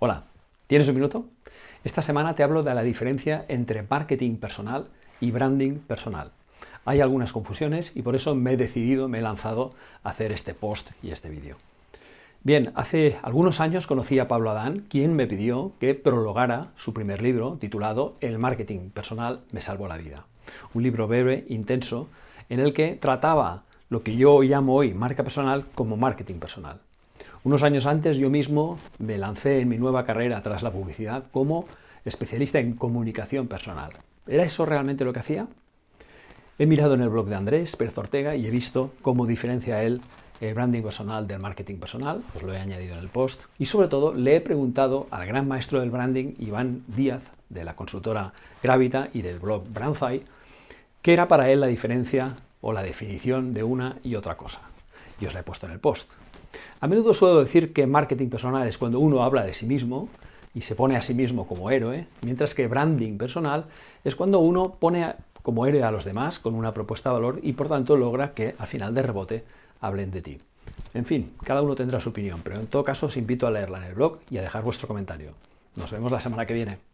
Hola, ¿tienes un minuto? Esta semana te hablo de la diferencia entre marketing personal y branding personal. Hay algunas confusiones y por eso me he decidido, me he lanzado a hacer este post y este vídeo. Bien, hace algunos años conocí a Pablo Adán, quien me pidió que prologara su primer libro titulado El marketing personal me salvó la vida. Un libro breve, intenso, en el que trataba lo que yo llamo hoy marca personal como marketing personal. Unos años antes yo mismo me lancé en mi nueva carrera tras la publicidad como especialista en comunicación personal. ¿Era eso realmente lo que hacía? He mirado en el blog de Andrés Pérez Ortega y he visto cómo diferencia él el branding personal del marketing personal, os lo he añadido en el post, y sobre todo le he preguntado al gran maestro del branding, Iván Díaz, de la consultora Gravita y del blog Brandzai, qué era para él la diferencia o la definición de una y otra cosa. Y os la he puesto en el post. A menudo suelo decir que marketing personal es cuando uno habla de sí mismo y se pone a sí mismo como héroe, mientras que branding personal es cuando uno pone como héroe a los demás con una propuesta de valor y por tanto logra que al final de rebote hablen de ti. En fin, cada uno tendrá su opinión, pero en todo caso os invito a leerla en el blog y a dejar vuestro comentario. Nos vemos la semana que viene.